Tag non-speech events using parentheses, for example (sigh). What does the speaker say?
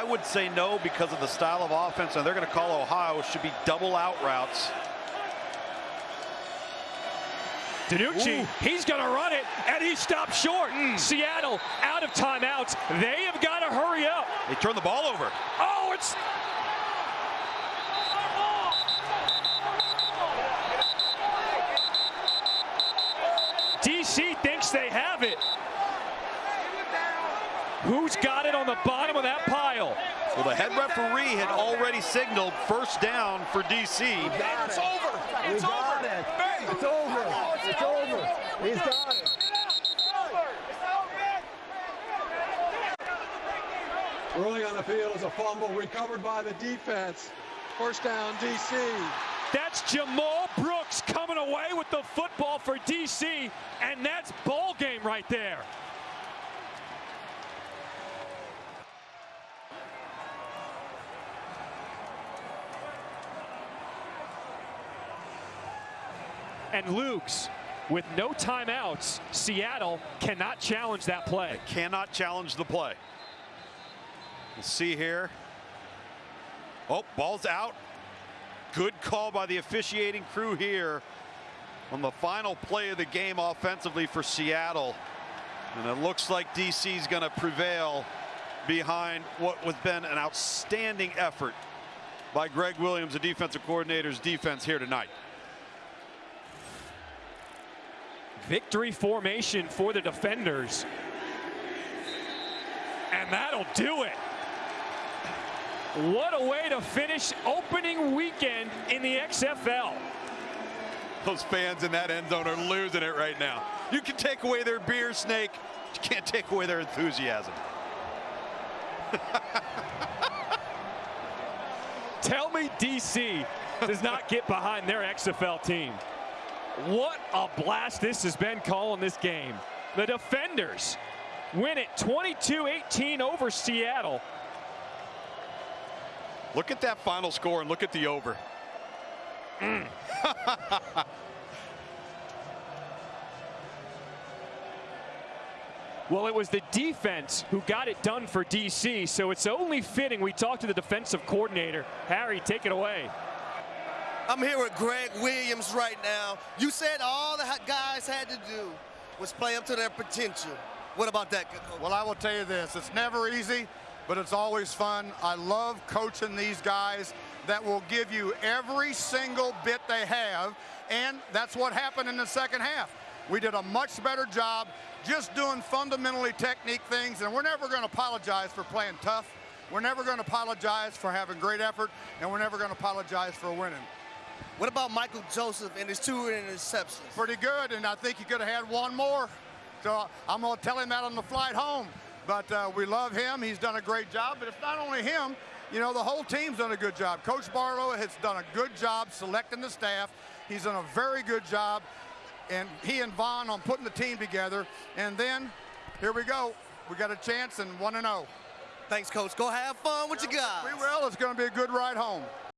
I would say no because of the style of offense, and they're going to call Ohio should be double out routes. DiNucci, he's going to run it, and he stopped short. Mm. Seattle out of timeouts. They have got to hurry up. They turn the ball over. Oh, it's DC thinks they have it. Who's got it on the bottom of that pile? Well, the head referee had already signaled first down for DC. It's over. It's over. It. It's over. It's over. He's got it. Early on the field is a fumble recovered by the defense. First down, DC. That's Jamal Brooks coming away with the football for DC, and that's ball game right there. And Luke's, with no timeouts, Seattle cannot challenge that play. Cannot challenge the play. We'll see here. Oh, ball's out. Good call by the officiating crew here on the final play of the game offensively for Seattle. And it looks like DC is going to prevail behind what has been an outstanding effort by Greg Williams, the defensive coordinator's defense here tonight. Victory formation for the defenders. And that'll do it. What a way to finish opening weekend in the XFL. Those fans in that end zone are losing it right now. You can take away their beer, Snake. You can't take away their enthusiasm. (laughs) Tell me DC does not get behind their XFL team. What a blast this has been calling this game. The defenders win it 22-18 over Seattle. Look at that final score and look at the over. Mm. (laughs) well, it was the defense who got it done for DC, so it's only fitting we talk to the defensive coordinator. Harry, take it away. I'm here with Greg Williams right now. You said all the guys had to do was play up to their potential. What about that? Well, I will tell you this. It's never easy, but it's always fun. I love coaching these guys that will give you every single bit they have, and that's what happened in the second half. We did a much better job just doing fundamentally technique things, and we're never going to apologize for playing tough. We're never going to apologize for having great effort, and we're never going to apologize for winning. What about Michael Joseph and his two interceptions? Pretty good, and I think he could have had one more. So I'm going to tell him that on the flight home. But uh, we love him. He's done a great job. But it's not only him. You know, the whole team's done a good job. Coach Barlow has done a good job selecting the staff. He's done a very good job. And he and Vaughn on putting the team together. And then, here we go. We got a chance and 1-0. Thanks, Coach. Go have fun with you guys. We will. It's going to be a good ride home.